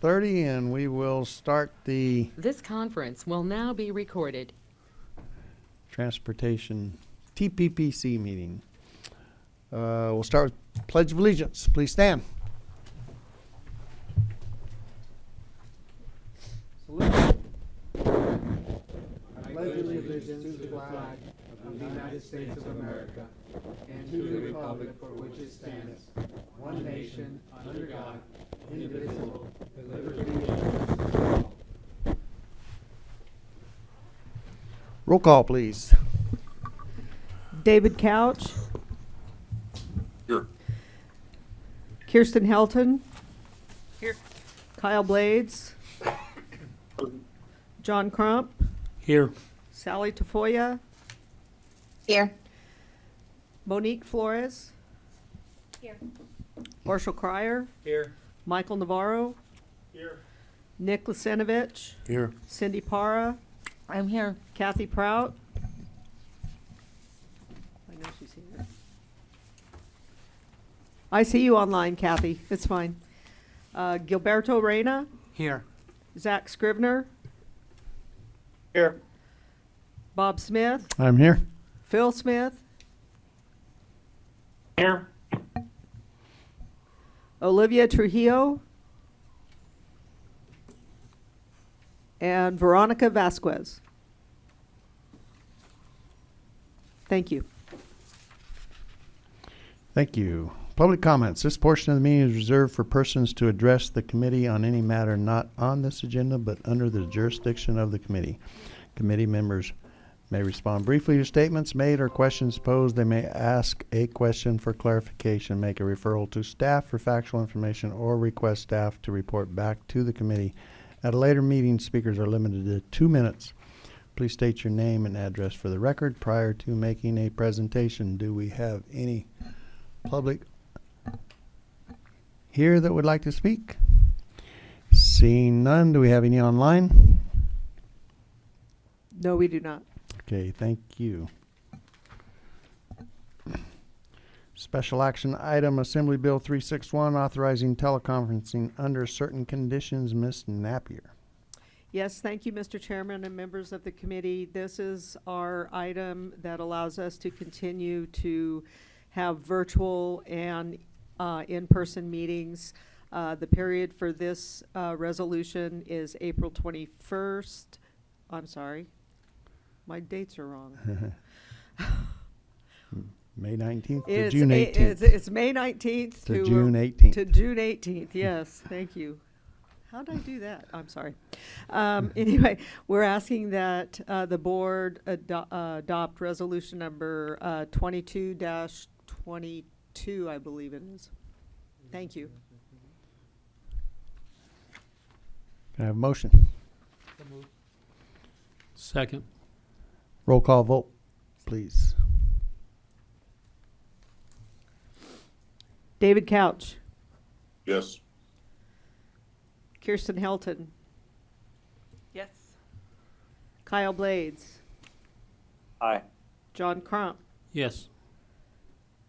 Okay, it's six thirty and we will start the This conference will now be recorded. transportation TPPC meeting. Uh, we'll start with Pledge of Allegiance. Please stand. Pledge allegiance to the flag of the United States of America and to the republic for which it stands, one nation, under God, indivisible, with liberty and justice. Roll call, please. David Couch. Here. Kirsten Helton. Here. Kyle Blades. John Crump. Here. Sally Tafoya. Here. Monique Flores. Here. Marshall Cryer. Here. Michael Navarro. Here. Nick Lucinovich. Here. Cindy Para. I'm here. Kathy Prout. I know she's here. I see you online, Kathy. It's fine. Uh, Gilberto Reyna. Here. Zack Scrivner. Here. Bob Smith. I'm here. Phil Smith. Here. Olivia Trujillo. And Veronica Vasquez. Thank you. Thank you. Public comments. This portion of the meeting is reserved for persons to address the committee on any matter not on this agenda but under the jurisdiction of the committee. Committee members may respond briefly to statements made or questions posed. They may ask a question for clarification, make a referral to staff for factual information, or request staff to report back to the committee. At a later meeting, speakers are limited to two minutes. Please state your name and address for the record prior to making a presentation. Do we have any public here that would like to speak? Seeing none, do we have any online? No, we do not. Okay, thank you. Special action item, Assembly Bill three six one, authorizing teleconferencing under certain conditions. Ms. Napier. Yes, thank you, Mr. Chairman and members of the committee. This is our item that allows us to continue to have virtual and uh, in-person meetings. Uh, The period for this uh, resolution is April 21st. I'm sorry, my dates are wrong. May nineteenth to It's June a- eighteenth. It's it's May 19th To to. uh, June 18th. To June 18th, yes, thank you. How'd I do that? I'm sorry. Um, Anyway, we're asking that uh, the board ado- uh, adopt resolution number uh, 22-22, I believe it is. Thank you. Can I have a motion? Second. Roll call vote, please. David Couch, Yes. Kirsten Helton, Yes. Kyle Blades, Aye. John Crump, Yes.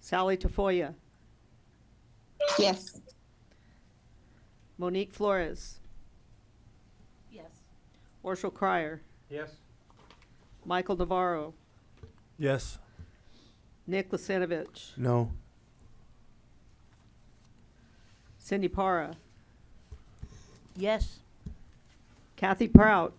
Sally Tafoya, Yes. Monique Flores, Yes. Marshall Cryer, Yes. Michael Navarro, Yes. Nick Lucinovich, No. Cindy Para, Yes. Kathy Prout,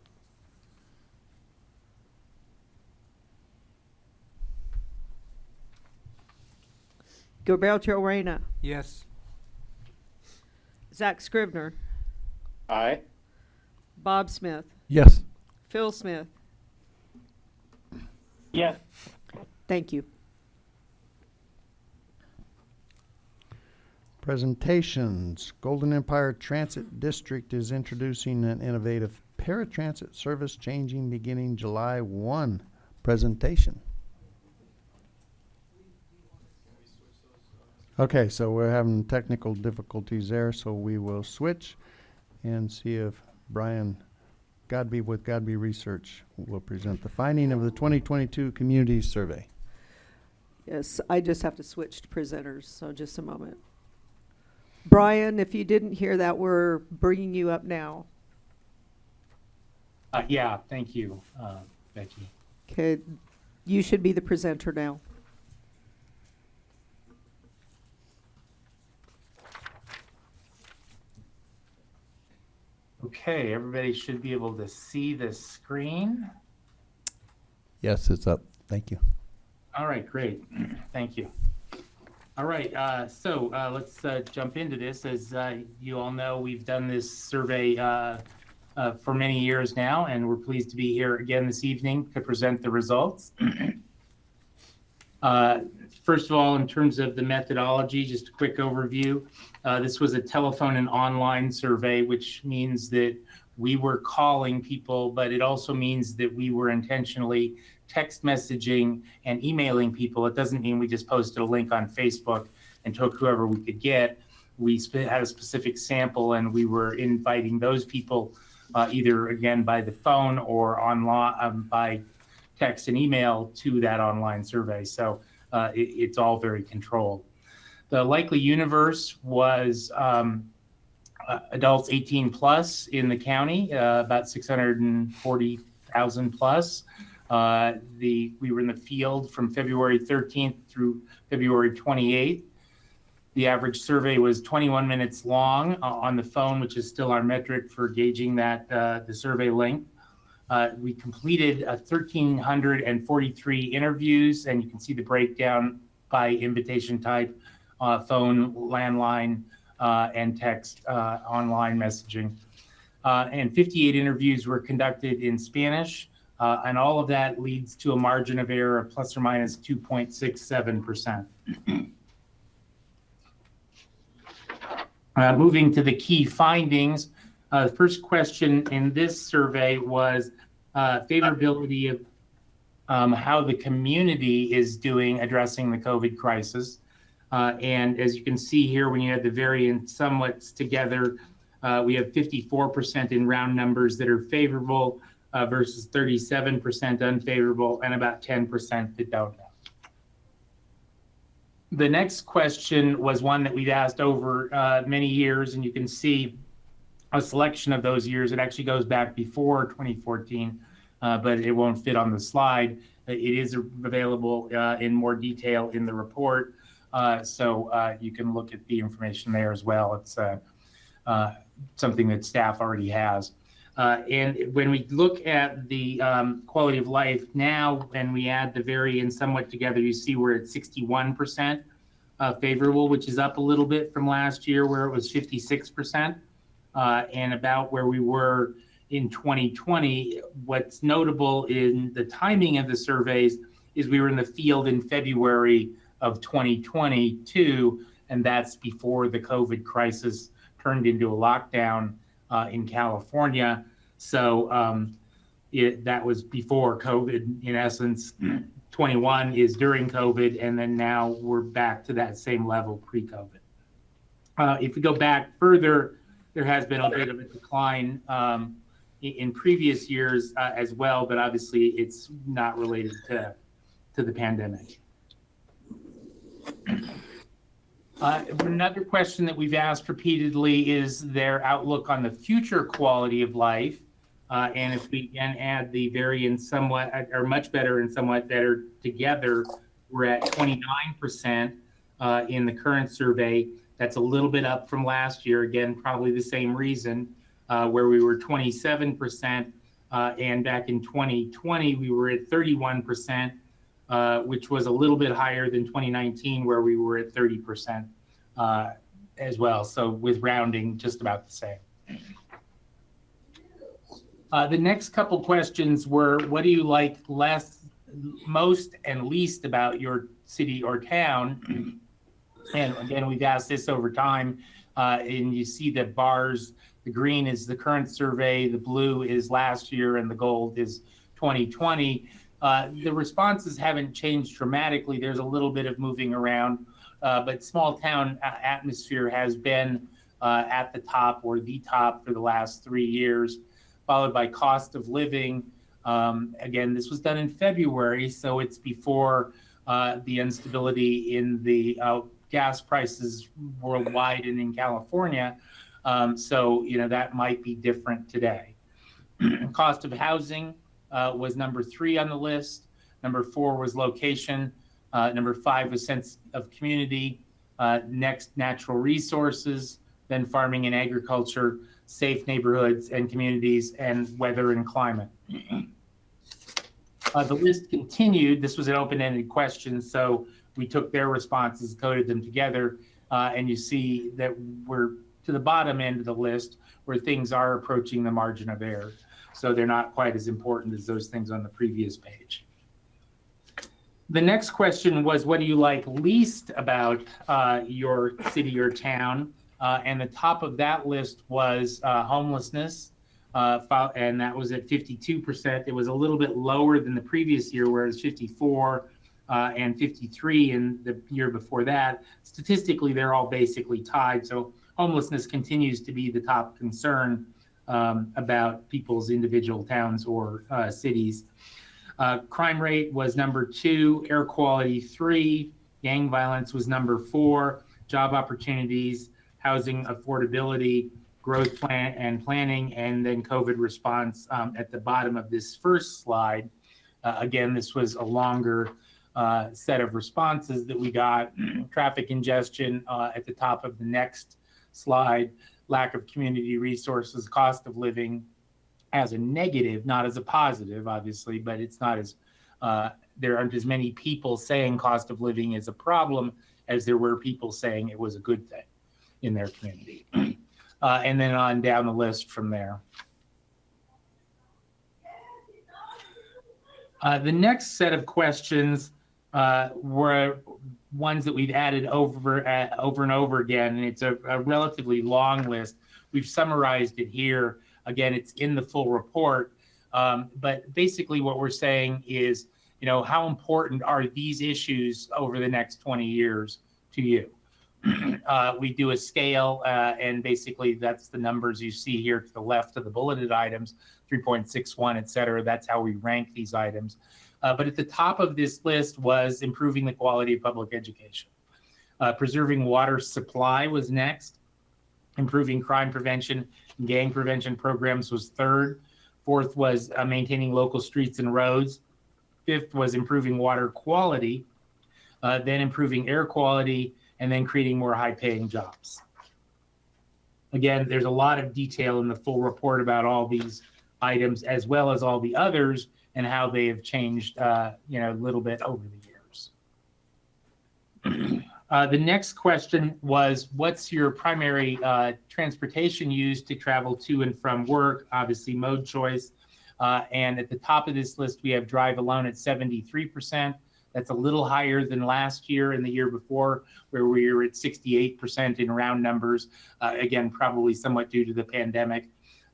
Gilberto Reyna, Yes. Zack Scrivner, Aye. Bob Smith, Yes. Phil Smith. Yes. Thank you. Presentations. Golden Empire Transit District is introducing an innovative paratransit service changing beginning July one presentation. Okay, so we're having technical difficulties there, so we will switch and see if Brian Godbe with Godbe Research will present the finding of the twenty twenty-two Community Survey. Yes, I just have to switch to presenters, so just a moment. Brian, if you didn't hear that, we're bringing you up now. Uh, yeah, thank you, uh, Becky. Okay, you should be the presenter now. Okay, everybody should be able to see the screen. Yes, it's up. Thank you. All right, great. Thank you. All right, uh, so uh, let's uh, jump into this. As uh, you all know, we've done this survey uh, uh, for many years now, and we're pleased to be here again this evening to present the results. First of all, in terms of the methodology, just a quick overview. Uh, This was a telephone and online survey, which means that we were calling people, but it also means that we were intentionally text messaging and emailing people. It doesn't mean we just posted a link on Facebook and took whoever we could get. We had a specific sample and we were inviting those people uh, either again by the phone or online um, by text and email to that online survey. So uh, it, it's all very controlled. The likely universe was um, uh, adults 18 plus in the county, uh, about 640,000 plus. Uh, the we were in the field from February 13th through February 28th. The average survey was 21 minutes long uh, on the phone, which is still our metric for gauging that uh, the survey length. Uh, we completed uh, 1,343 interviews, and you can see the breakdown by invitation type, uh, phone, landline, uh, and text uh, online messaging. Uh, and 58 interviews were conducted in Spanish, and all of that leads to a margin of error of plus or minus 2.67%. Uh, moving to the key findings, uh, the first question in this survey was uh, favorability of um, how the community is doing addressing the COVID crisis. Uh, and as you can see here, when you add the variant somewhat together, uh, we have 54% in round numbers that are favorable uh, versus 37% unfavorable and about 10% that don't know. The next question was one that we've asked over uh, many years, and you can see a selection of those years. It actually goes back before 2014, uh, but it won't fit on the slide. It is available uh, in more detail in the report, uh, so uh, you can look at the information there as well. It's uh, uh, something that staff already has. And when we look at the um, quality of life now, and we add the variance somewhat together, you see we're at 61% uh, favorable, which is up a little bit from last year where it was 56%, uh, and about where we were in 2020. What's notable in the timing of the surveys is we were in the field in February of 2022, and that's before the COVID crisis turned into a lockdown uh, in California. So um, it, that was before COVID, in essence. 21 is during COVID, and then now we're back to that same level pre-COVID. Uh, if we go back further, there has been a bit of a decline um, in, previous years uh, as well, but obviously it's not related to to the pandemic. Uh, another question that we've asked repeatedly is their outlook on the future quality of life. Uh, and if we can add the variance somewhat, or much better and somewhat better together, we're at 29% uh, in the current survey. That's a little bit up from last year. Again, probably the same reason, uh, where we were 27%. Uh, and back in 2020, we were at 31%, uh, which was a little bit higher than 2019, where we were at 30% uh, as well. So with rounding, just about the same. Uh, the next couple questions were, what do you like less, most and least about your city or town? And again, we've asked this over time, uh, and you see that bars, the green is the current survey, the blue is last year, and the gold is 2020. Uh, the responses haven't changed dramatically. There's a little bit of moving around, uh, but small town atmosphere has been uh, at the top or the top for the last three years followed by cost of living. Um, again, this was done in February, so it's before uh, the instability in the uh, gas prices worldwide and in California. Um, so, you know, that might be different today. Cost of housing uh, was number three on the list. Number four was location. Uh, number five was sense of community. Uh, next, natural resources, then farming and agriculture, safe neighborhoods and communities, and weather and climate. Uh, the list continued. This was an open-ended question, so we took their responses, coded them together, uh, and you see that we're to the bottom end of the list where things are approaching the margin of error. So they're not quite as important as those things on the previous page. The next question was, what do you like least about uh, your city or town? Uh, and the top of that list was uh, homelessness, uh, and that was at 52%. It was a little bit lower than the previous year, where it was 54 uh, and 53 in the year before that. Statistically, they're all basically tied. So homelessness continues to be the top concern um, about people's individual towns or uh, cities. Uh, crime rate was number two, air quality three, gang violence was number four, job opportunities, housing affordability, growth plan and planning, and then COVID response um, at the bottom of this first slide. Uh, again, this was a longer uh, set of responses that we got. Traffic congestion uh, at the top of the next slide, lack of community resources, cost of living as a negative, not as a positive, obviously, but it's not as, uh, there aren't as many people saying cost of living is a problem as there were people saying it was a good thing in their community. Uh, and then on down the list from there. Uh, the next set of questions uh, were ones that we've added over uh, over and over again, and it's a, a relatively long list. We've summarized it here. Again, it's in the full report. Um, but basically, what we're saying is, you know, how important are these issues over the next 20 years to you? uh, we do a scale, uh, and basically that's the numbers you see here to the left of the bulleted items, 3.61, et cetera. That's how we rank these items. Uh, but at the top of this list was improving the quality of public education. Uh, preserving water supply was next. Improving crime prevention and gang prevention programs was third. Fourth was uh, maintaining local streets and roads. Fifth was improving water quality. Uh, then improving air quality and then creating more high paying jobs. Again, there's a lot of detail in the full report about all these items as well as all the others and how they have changed, uh, you know, a little bit over the years. Uh, the next question was, what's your primary uh, transportation used to travel to and from work? Obviously, mode choice. Uh, and at the top of this list, we have drive alone at 73%. That's a little higher than last year and the year before, where we were at 68% in round numbers. Uh, again, probably somewhat due to the pandemic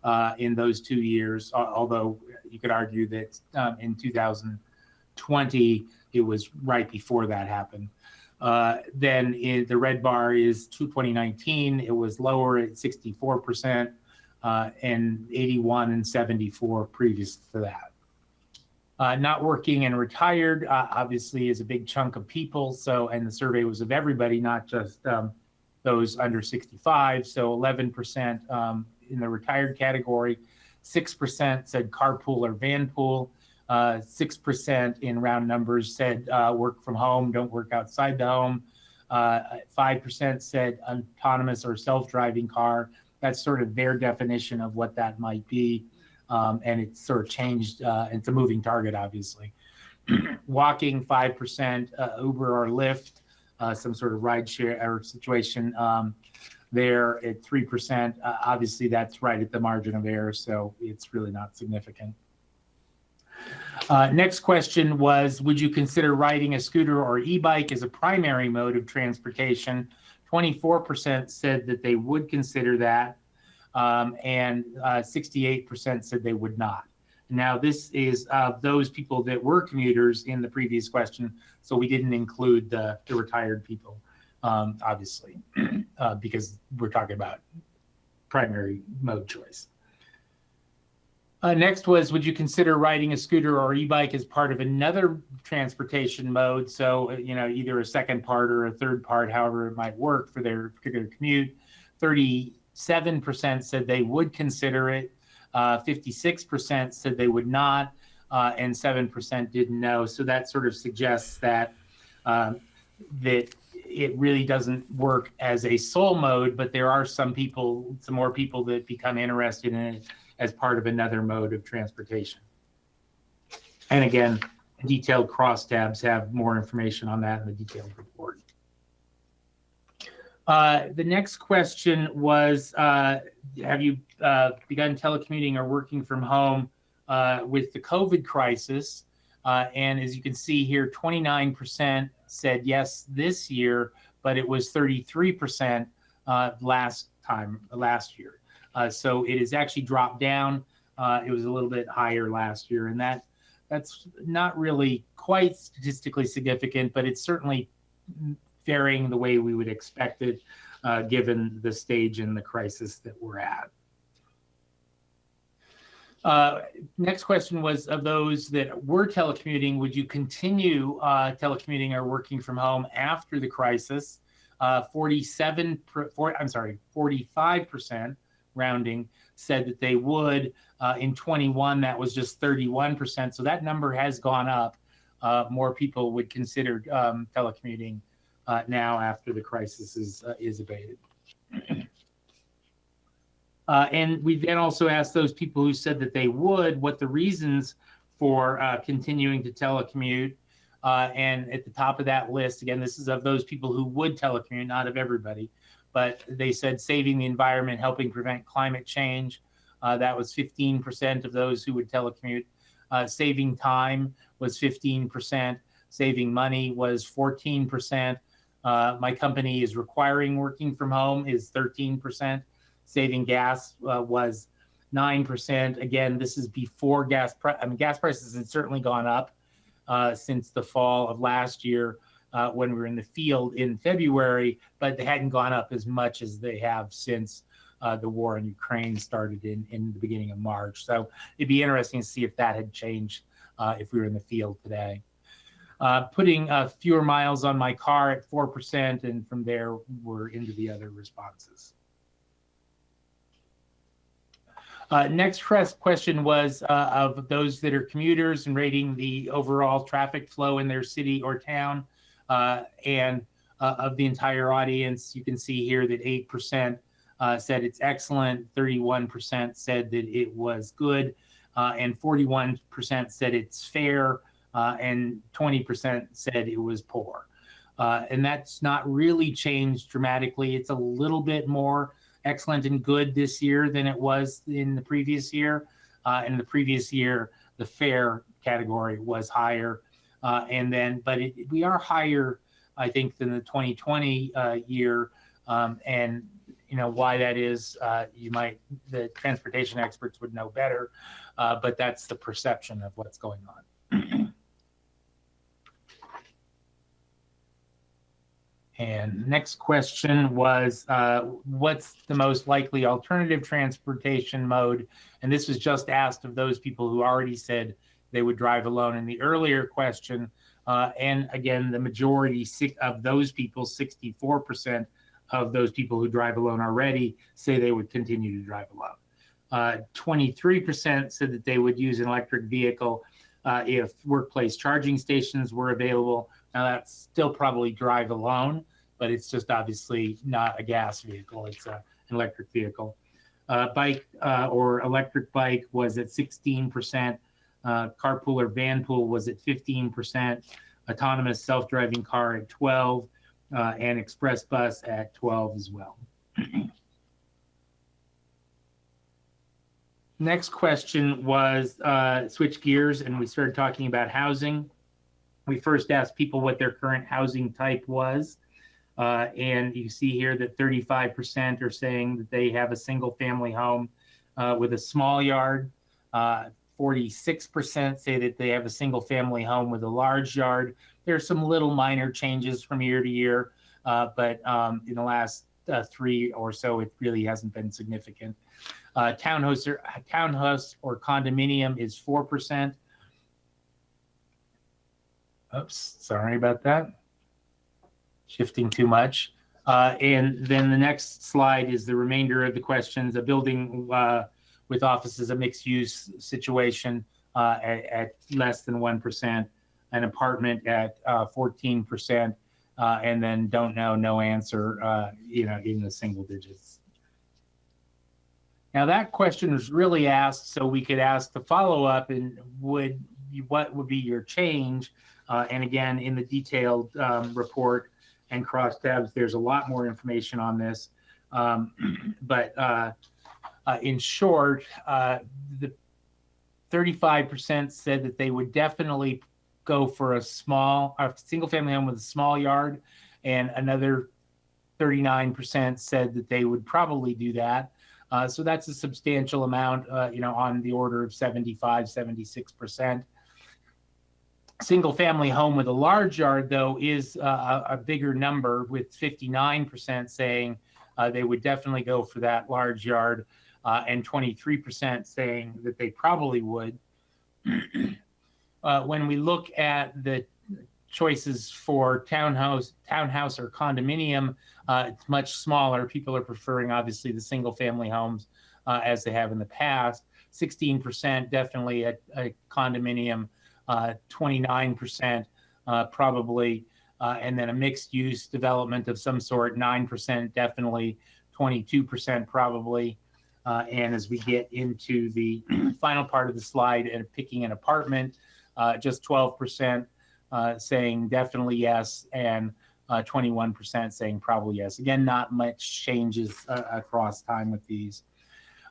uh, in those two years, although you could argue that um, in 2020, it was right before that happened. Uh, then the red bar is 2019, it was lower at 64%, uh, and 81 and 74 previous to that. Uh, not working and retired, uh, obviously, is a big chunk of people. So, and the survey was of everybody, not just um, those under 65. So, 11% um, in the retired category, 6% said carpool or vanpool, uh, 6% in round numbers said uh, work from home, don't work outside the home. Uh, 5% said autonomous or self driving car. That's sort of their definition of what that might be um, and it's sort of changed. Uh, it's a moving target, obviously. Walking, 5%, uh, Uber or Lyft, uh, some sort of ride share or situation um, there at 3%. Uh, obviously, that's right at the margin of error, so it's really not significant. Uh, next question was Would you consider riding a scooter or e bike as a primary mode of transportation? 24% said that they would consider that um, and uh, 68% said they would not. Now, this is uh, those people that were commuters in the previous question, so we didn't include the retired people, um, obviously, uh, because we're talking about primary mode choice. Uh, next was, would you consider riding a scooter or e-bike as part of another transportation mode? So, uh, you know, either a second part or a third part, however it might work for their particular commute. 37% said they would consider it. Uh, 56% said they would not. Uh, and 7% didn't know. So that sort of suggests that um, that it really doesn't work as a sole mode, but there are some people, some more people that become interested in it as part of another mode of transportation. And again, detailed crosstabs have more information on that in the detailed report. Uh, the next question was, uh, have you uh, begun telecommuting or working from home uh, with the COVID crisis? Uh, and as you can see here, 29% said yes this year, but it was 33% uh, last time, last year. Uh, so it has actually dropped down. Uh, it was a little bit higher last year, and that that's not really quite statistically significant, but it's certainly varying the way we would expect it, uh, given the stage in the crisis that we're at. Uh, next question was of those that were telecommuting, would you continue uh, telecommuting or working from home after the crisis? Uh, 47, per, four, I'm sorry, 45% rounding said that they would. Uh, in 21, that was just 31%. So that number has gone up. Uh, more people would consider um, telecommuting uh, now after the crisis is, is abated. Uh, and we then also asked those people who said that they would what the reasons for uh, continuing to telecommute. Uh, and at the top of that list, again, this is of those people who would telecommute, not of everybody, but they said saving the environment, helping prevent climate change. Uh, that was 15% of those who would telecommute. Uh, saving time was 15%. Saving money was 14%. Uh, my company is requiring working from home is 13% saving gas uh, was 9%. Again, this is before gas, I mean, gas prices had certainly gone up uh, since the fall of last year uh, when we were in the field in February, but they hadn't gone up as much as they have since uh, the war in Ukraine started in, in the beginning of March. So it'd be interesting to see if that had changed uh, if we were in the field today. Uh, putting fewer miles on my car at 4%, and from there we're into the other responses. Uh, next question was uh, of those that are commuters and rating the overall traffic flow in their city or town. Uh, and uh, of the entire audience, you can see here that 8% uh, said it's excellent, 31% said that it was good, uh, and 41% said it's fair, and 20% said it was poor. and that's not really changed dramatically. It's a little bit more excellent and good this year than it was in the previous year. Uh, in the previous year, the fair category was higher. Uh, and then, but it, we are higher, I think, than the 2020 uh, year. Um, and, you know, why that is, uh, you might, the transportation experts would know better, uh, but that's the perception of what's going on. And next question was, uh, what's the most likely alternative transportation mode? And this was just asked of those people who already said they would drive alone in the earlier question. Uh, and again, the majority of those people, 64% of those people who drive alone already say they would continue to drive alone. 23% uh, said that they would use an electric vehicle uh, if workplace charging stations were available. Now that's still probably drive alone, but it's just obviously not a gas vehicle. It's a, an electric vehicle. Uh, bike uh, or electric bike was at 16%. Uh, carpool or van pool was at 15%. Autonomous self-driving car at 12, uh, and express bus at 12 as well. Next question was uh, switch gears, and we started talking about housing we first asked people what their current housing type was. Uh, and you see here that 35% are saying that they have a single family home uh, with a small yard. 46% uh, say that they have a single family home with a large yard. There are some little minor changes from year to year, uh, but um, in the last uh, three or so, it really hasn't been significant. Townhouse or townhouse or condominium is four percent. Oops, sorry about that. Shifting too much. Uh, and then the next slide is the remainder of the questions. A building uh, with offices, a mixed use situation uh, at, at less than 1%, an apartment at uh, 14%, uh, and then don't know, no answer, uh, you know, in the single digits. Now that question was really asked so we could ask the follow up and would what would be your change? Uh, and again, in the detailed um, report and cross tabs, there's a lot more information on this. Um, but uh, uh, in short, uh, the 35% said that they would definitely go for a small, a single family home with a small yard, and another 39% said that they would probably do that. Uh, so that's a substantial amount, uh, you know, on the order of 75, 76%. Single family home with a large yard, though, is uh, a, bigger number with 59% saying uh, they would definitely go for that large yard uh, and 23% saying that they probably would. Uh, when we look at the choices for townhouse, townhouse or condominium, uh, it's much smaller. People are preferring obviously the single family homes uh, as they have in the past. 16% definitely a, a condominium, 29% uh, probably, uh, and then a mixed use development of some sort, 9% definitely, 22% probably. Uh, and as we get into the final part of the slide and picking an apartment, uh, just 12% uh, saying definitely yes, and uh, 21% saying probably yes. Again, not much changes uh, across time with these.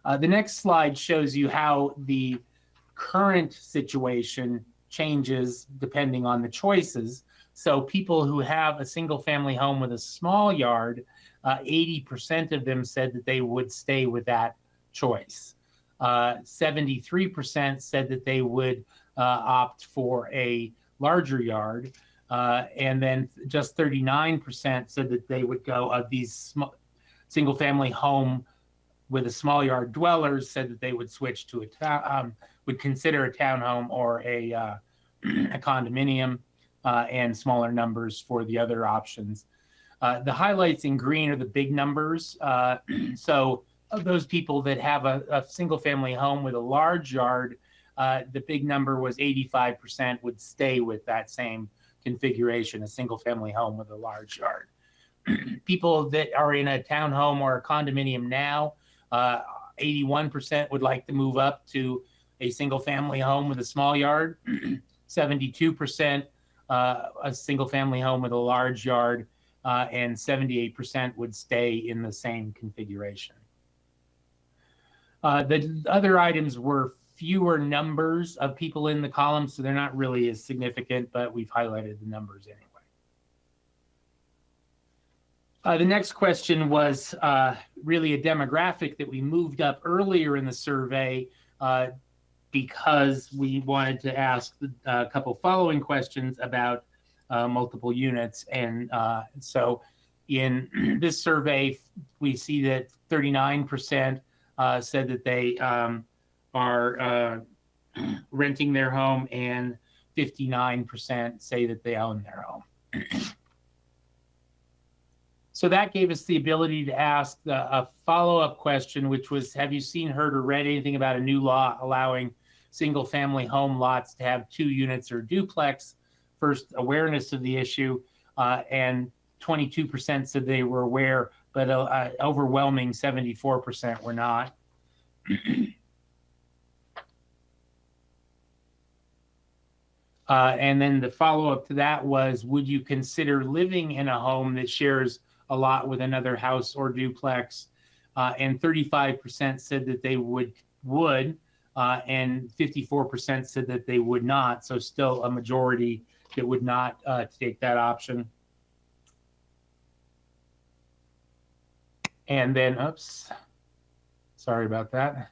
Uh, the next slide shows you how the current situation changes depending on the choices. So people who have a single family home with a small yard, 80% of them said that they would stay with that choice. 73% said that they would uh, opt for a larger yard. Uh, and then just 39% said that they would go of these sm- single family home with a small yard dwellers said that they would switch to a um, would consider a townhome or a, uh, a condominium, uh, and smaller numbers for the other options. Uh, the highlights in green are the big numbers. Uh, so of those people that have a, a single family home with a large yard, uh, the big number was 85% would stay with that same configuration, a single family home with a large yard. People that are in a townhome or a condominium now, uh, 81% would like to move up to a single family home with a small yard, 72% uh, a single family home with a large yard, uh, and 78% would stay in the same configuration. Uh, the other items were fewer numbers of people in the column, so they're not really as significant, but we've highlighted the numbers anyway. Uh, the next question was uh, really a demographic that we moved up earlier in the survey uh, because we wanted to ask a couple following questions about uh, multiple units. And uh, so in this survey, we see that 39% uh, said that they um, are uh, renting their home and 59% say that they own their home. so that gave us the ability to ask a follow-up question, which was, have you seen, heard, or read anything about a new law allowing single-family home lots to have two units or duplex? First, awareness of the issue, uh, and 22% said they were aware, but uh, uh, overwhelming 74% were not. Uh, and then the follow up to that was Would you consider living in a home that shares a lot with another house or duplex? Uh, and 35% said that they would, would uh, and 54% said that they would not. So, still a majority that would not uh, take that option. And then, oops, sorry about that.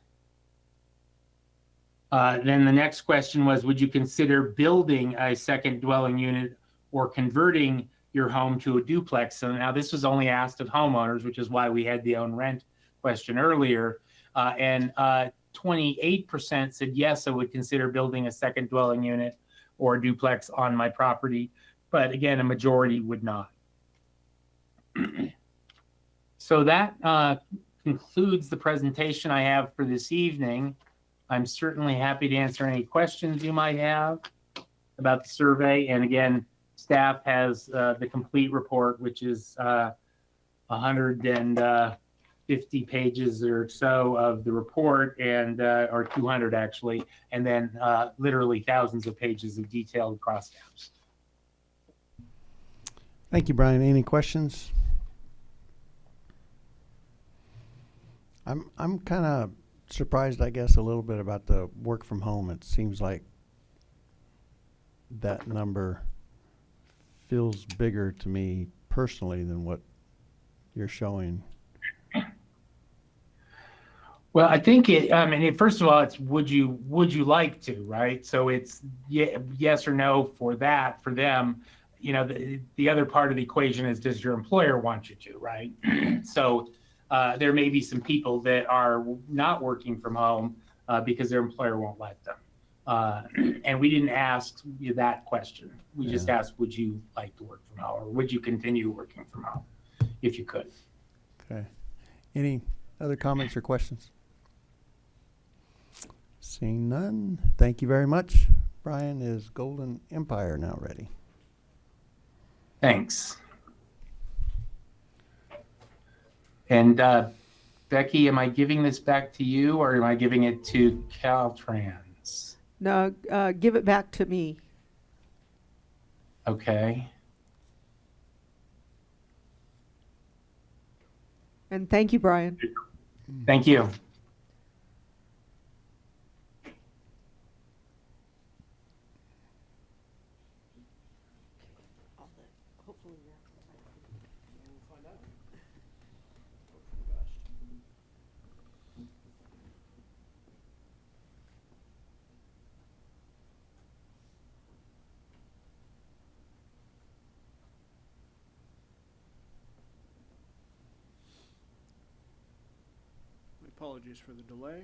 Uh, then the next question was, would you consider building a second dwelling unit or converting your home to a duplex. So now this was only asked of homeowners, which is why we had the own rent question earlier. Uh, and uh, 28% said, yes, I would consider building a second dwelling unit or duplex on my property. But again, a majority would not. so that uh, concludes the presentation I have for this evening. I'm certainly happy to answer any questions you might have about the survey. And again, staff has uh, the complete report, which is uh, 150 pages or so of the report and, uh, or 200 actually, and then uh, literally thousands of pages of detailed cross-tabs. Thank you, Brian. Any questions? I'm I'm kind of surprised, I guess, a little bit about the work from home. It seems like that number feels bigger to me personally than what you're showing. Well, I think it, I mean, it- first of all, it's would you, would you like to, right? So it's ye- yes or no for that, for them. You know, the, the other part of the equation is does your employer want you to, right? So uh, there may be some people that are not working from home uh, because their employer won't let them. Uh, And we didn't ask you that question. We just asked, would you like to work from home? Or would you continue working from home if you could? Okay. Any other comments or questions? Seeing none, thank you very much. Brian, is Golden Empire now ready? Thanks. And uh, Becky, am I giving this back to you or am I giving it to Caltrans? No, uh, give it back to me. Okay. And thank you, Brian. Thank you. Apologies for the delay.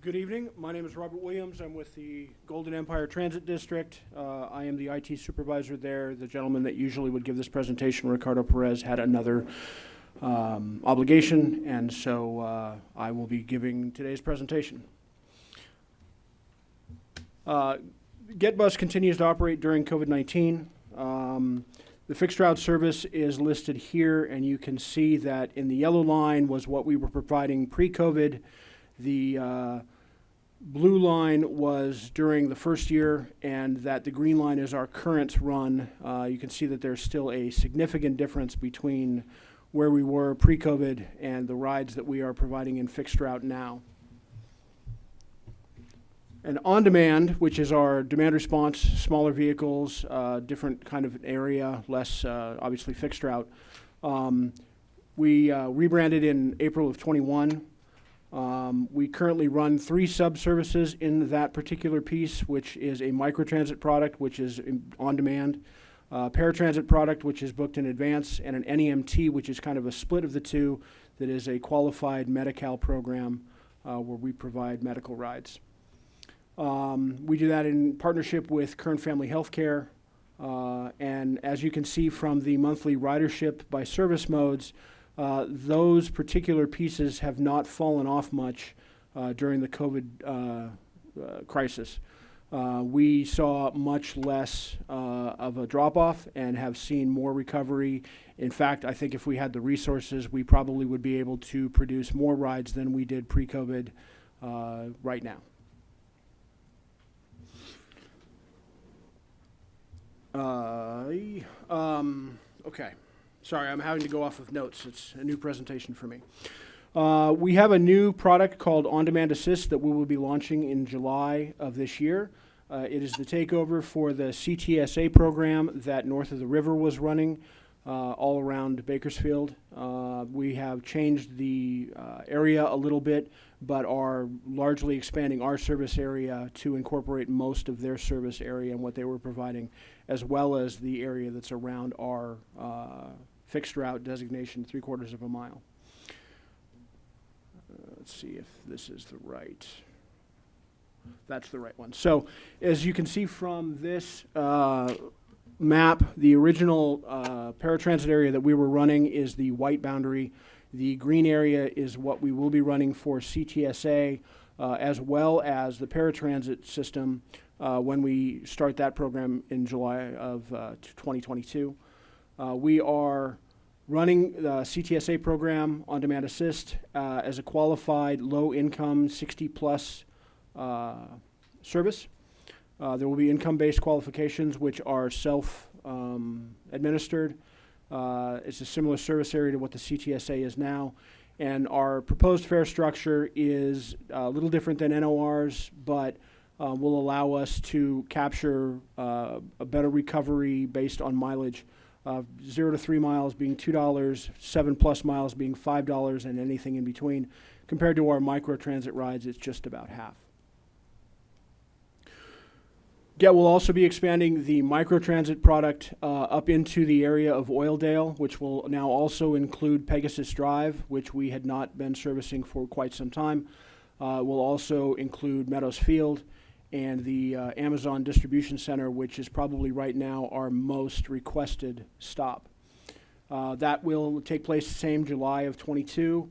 Good evening. My name is Robert Williams. I'm with the Golden Empire Transit District. Uh, I am the IT supervisor there. The gentleman that usually would give this presentation, Ricardo Perez, had another um, obligation, and so uh, I will be giving today's presentation. Uh, GetBus continues to operate during COVID-19. Um, the fixed route service is listed here, and you can see that in the yellow line was what we were providing pre-COVID. The uh, blue line was during the first year, and that the green line is our current run. Uh, you can see that there's still a significant difference between where we were pre-COVID and the rides that we are providing in fixed route now. And on-demand, which is our demand response, smaller vehicles, uh, different kind of area, less uh, obviously fixed route. Um, we uh, rebranded in April of 21. Um, we currently run three sub-services in that particular piece, which is a microtransit product, which is on demand, uh, paratransit product, which is booked in advance, and an NEMT, which is kind of a split of the two, that is a qualified Medi-Cal program uh, where we provide medical rides. Um, we do that in partnership with Kern Family Healthcare. Uh, and as you can see from the monthly ridership by service modes, uh, those particular pieces have not fallen off much uh, during the COVID uh, uh, crisis. Uh, we saw much less uh, of a drop off and have seen more recovery. In fact, I think if we had the resources, we probably would be able to produce more rides than we did pre COVID uh, right now. Uh, um, okay. Sorry, I'm having to go off of notes. It's a new presentation for me. Uh, we have a new product called On Demand Assist that we will be launching in July of this year. Uh, it is the takeover for the CTSA program that North of the River was running uh, all around Bakersfield. Uh, we have changed the uh, area a little bit, but are largely expanding our service area to incorporate most of their service area and what they were providing, as well as the area that's around our uh, fixed route designation, three quarters of a mile. Uh, let's see if this is the right. That's the right one. So, as you can see from this uh, map, the original uh, paratransit area that we were running is the white boundary. The green area is what we will be running for CTSA, uh, as well as the paratransit system uh, when we start that program in July of uh, 2022. Uh, we are running the CTSA program on demand assist as a qualified low income 60 plus service. Uh, there will be income-based qualifications which are self-administered. Uh, it's a similar service area to what the CTSA is now. And our proposed fare structure is a little different than NOR's, but uh, will allow us to capture uh, a better recovery based on mileage. Uh, zero to three miles being two dollars, seven plus miles being five dollars, and anything in between. Compared to our micro transit rides, it's just about half. GET will also be expanding the microtransit product uh, up into the area of Oildale, which will now also include Pegasus Drive, which we had not been servicing for quite some time. Uh, will also include Meadows Field and the uh, Amazon Distribution Center, which is probably right now our most requested stop. Uh, that will take place the same July of 22.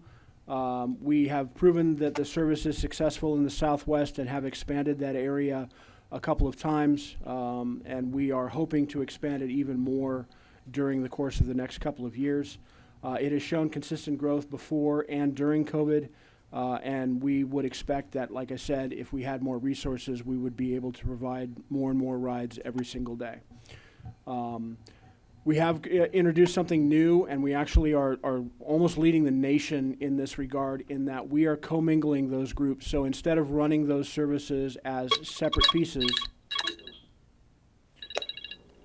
Um, we have proven that the service is successful in the Southwest and have expanded that area a couple of times, um, and we are hoping to expand it even more during the course of the next couple of years. Uh, it has shown consistent growth before and during COVID, uh, and we would expect that, like I said, if we had more resources, we would be able to provide more and more rides every single day. Um, we have uh, introduced something new, and we actually are, are almost leading the nation in this regard in that we are commingling those groups. So instead of running those services as separate pieces,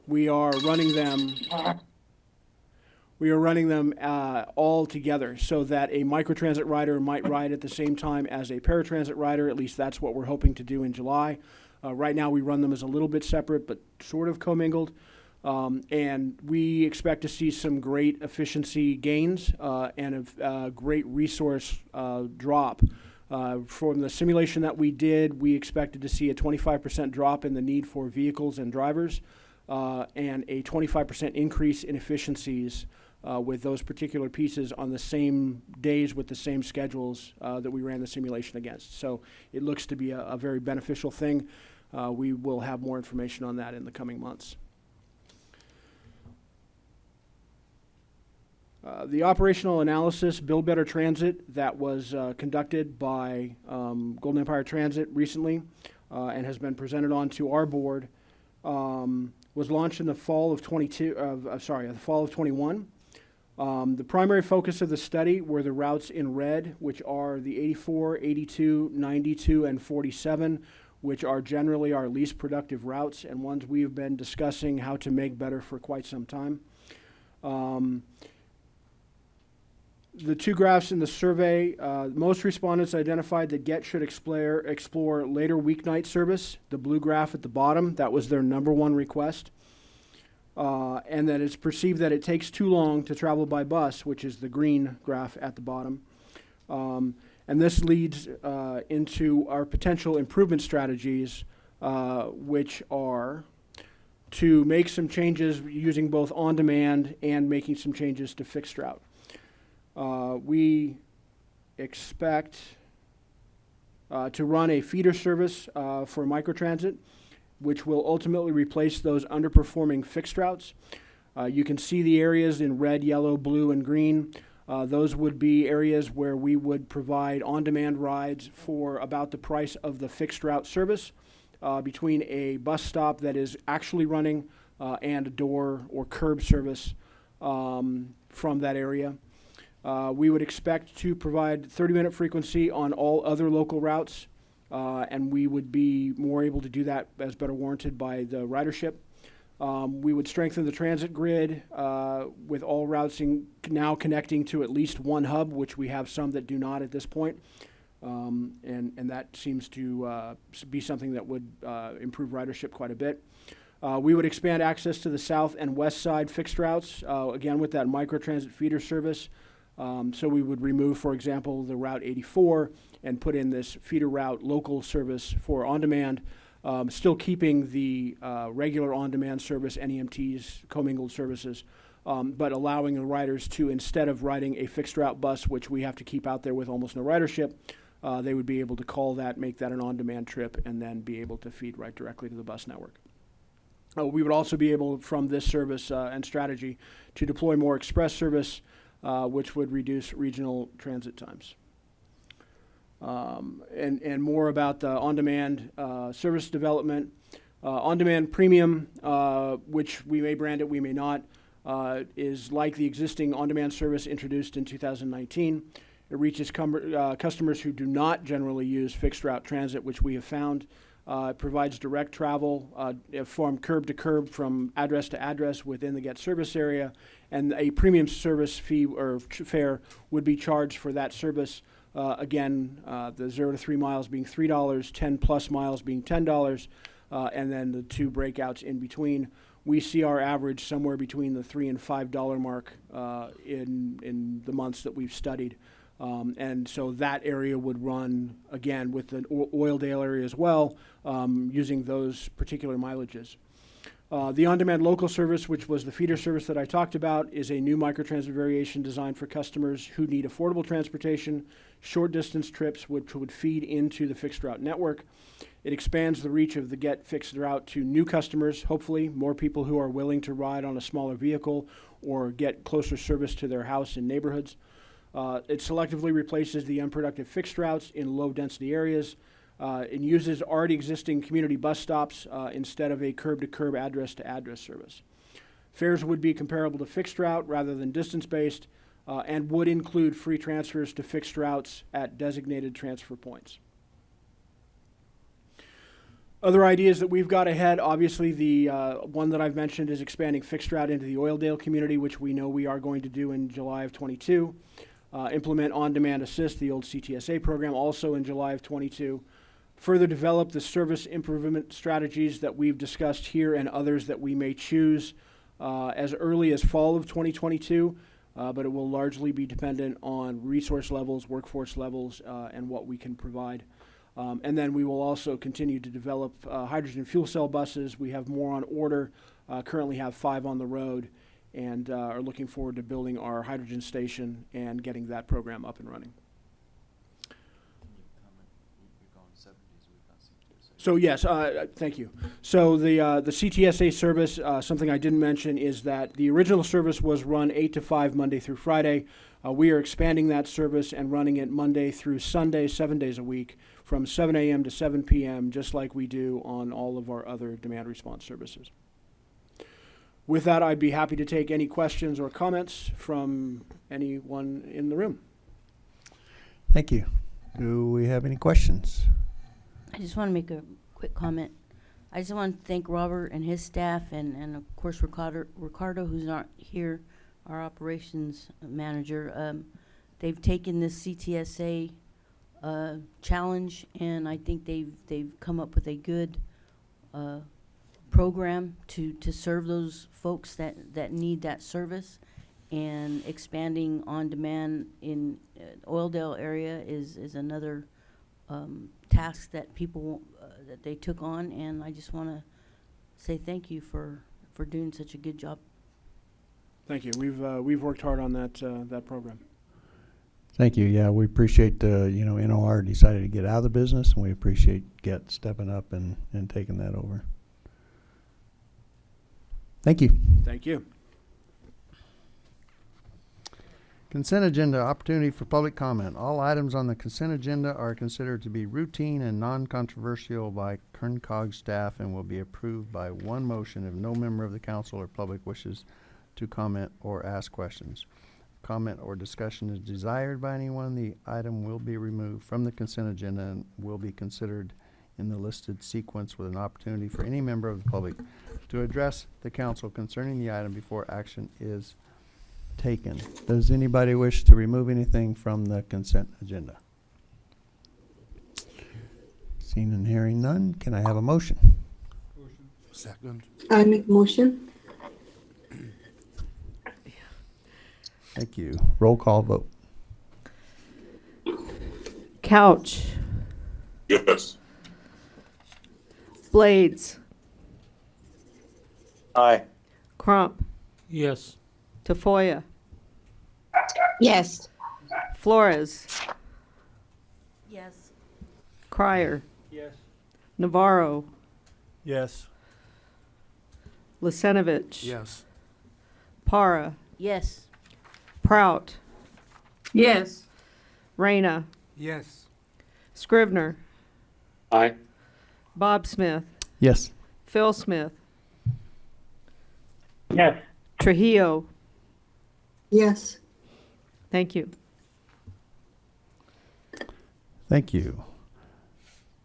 we are running them. We are running them uh, all together so that a microtransit rider might ride at the same time as a paratransit rider. At least that's what we're hoping to do in July. Uh, right now, we run them as a little bit separate, but sort of commingled. Um, and we expect to see some great efficiency gains uh, and a uh, great resource uh, drop. Uh, from the simulation that we did, we expected to see a 25% drop in the need for vehicles and drivers uh, and a 25% increase in efficiencies with those particular pieces on the same days with the same schedules that we ran the simulation against. So it looks to be a, a very beneficial thing. we will have more information on that in the coming months. Uh, the operational analysis, Build Better Transit, that was uh, conducted by um, Golden Empire Transit recently uh, and has been presented on to our board, um, was launched in the fall of 22, of, uh, sorry, the fall of 21. Um, the primary focus of the study were the routes in red, which are the 84, 82, 92, and 47, which are generally our least productive routes and ones we've been discussing how to make better for quite some time. The two graphs in the survey, uh, most respondents identified that GET should explore, explore later weeknight service. The blue graph at the bottom, that was their number one request. Uh, and that it's perceived that it takes too long to travel by bus, which is the green graph at the bottom. Um, and this leads uh, into our potential improvement strategies, uh, which are to make some changes using both on demand and making some changes to fixed route. Uh, we expect uh, to run a feeder service uh, for microtransit, which will ultimately replace those underperforming fixed routes. Uh, you can see the areas in red, yellow, blue, and green. Uh, those would be areas where we would provide on-demand rides for about the price of the fixed route service between a bus stop that is actually running and a door or curb service um, from that area. Uh, we would expect to provide 30 minute frequency on all other local routes uh, and we would be more able to do that as better warranted by the ridership. Um, we would strengthen the transit grid uh, with all routes now connecting to at least one hub, which we have some that do not at this point. Um, and, and that seems to uh, be something that would uh, improve ridership quite a bit. Uh, we would expand access to the south and west side fixed routes, uh, again with that microtransit feeder service. Um, so we would remove, for example, the Route 84 and put in this feeder route local service for on demand, um, still keeping the uh, regular on demand service, NEMTs, commingled services, um, but allowing the riders to, instead of riding a fixed route bus, which we have to keep out there with almost no ridership, uh, they would be able to call that, make that an on demand trip, and then be able to feed right directly to the bus network. Uh, we would also be able, from this service uh, and strategy, to deploy more express service, uh, which would reduce regional transit times. Um, and, and more about the on-demand uh, service development. Uh, on-demand premium, uh, which we may brand it, we may not, uh, is like the existing on-demand service introduced in 2019. It reaches customers who do not generally use fixed route transit, which we have found. Uh, it provides direct travel uh, from curb to curb, from address to address within the GET service area, and a premium service fee or fare would be charged for that service. Uh, again, uh, the zero to three miles being three dollars, ten plus miles being ten dollars, uh, and then the two breakouts in between. We see our average somewhere between the three and five dollar mark uh, in in the months that we've studied. Um, and so that area would run again with the O- Oildale area as well, um, using those particular mileages. Uh, the on-demand local service, which was the feeder service that I talked about, is a new microtransit variation designed for customers who need affordable transportation, short distance trips, which would feed into the fixed route network. It expands the reach of the GET Fixed route to new customers, hopefully more people who are willing to ride on a smaller vehicle or get closer service to their house in neighborhoods. Uh, it selectively replaces the unproductive fixed routes in low density areas. Uh, it uses already existing community bus stops uh, instead of a curb to curb address to address service. Fares would be comparable to fixed route rather than distance based uh, and would include free transfers to fixed routes at designated transfer points. Other ideas that we've got ahead, obviously, the uh, one that I've mentioned is expanding fixed route into the Oildale community, which we know we are going to do in July of 22. Uh, implement on-demand assist, the old CTSA program, also in July of 22. Further develop the service improvement strategies that we've discussed here and others that we may choose uh, as early as fall of 2022, uh, but it will largely be dependent on resource levels, workforce levels, uh, and what we can provide. Um, and then we will also continue to develop uh, hydrogen fuel cell buses. We have more on order, uh, currently have five on the road, and uh, are looking forward to building our hydrogen station and getting that program up and running. So yes, uh, thank you. So the uh, the CTSA service, uh, something I didn't mention is that the original service was run eight to five Monday through Friday. Uh, we are expanding that service and running it Monday through Sunday, seven days a week, from 7 a.m. to 7 p.m., just like we do on all of our other demand response services. With that, I'd be happy to take any questions or comments from anyone in the room. Thank you. Do we have any questions? I just want to make a quick comment. I just want to thank Robert and his staff and, and of course Ricardo, Ricardo, who's not here, our operations manager. Um, they've taken this CTSA, uh, challenge and I think they've, they've come up with a good, uh, program to, to serve those folks that, that need that service. And expanding on demand in uh, Oildale area is, is another, um, task that people, uh, that they took on, and I just want to say thank you for, for doing such a good job. Thank you. We've uh, we've worked hard on that uh, that program. Thank you. Yeah, we appreciate, uh, you know, NOR decided to get out of the business, and we appreciate GET stepping up and, and taking that over. Thank you. Thank you. Consent agenda, opportunity for public comment. All items on the consent agenda are considered to be routine and non-controversial by Kern COG staff and will be approved by one motion if no member of the council or public wishes to comment or ask questions. comment or discussion is desired by anyone, the item will be removed from the consent agenda and will be considered in the listed sequence with an opportunity for any member of the public to address the council concerning the item before action is taken. Does anybody wish to remove anything from the consent agenda? Seeing and hearing none, can I have a motion? Second. I make motion. Thank you. Roll call vote. Couch, Yes. Blades, Aye. Crump, Yes. Tafoya, Yes. Flores, Yes. Crier, Yes. Navarro, Yes. Lisenovich. Yes. Para, Yes. Prout, Yes. Reyna, Yes. Scrivner, Aye. Bob Smith, Yes. Phil Smith, Yes. Trujillo. Yes. Thank you. Thank you.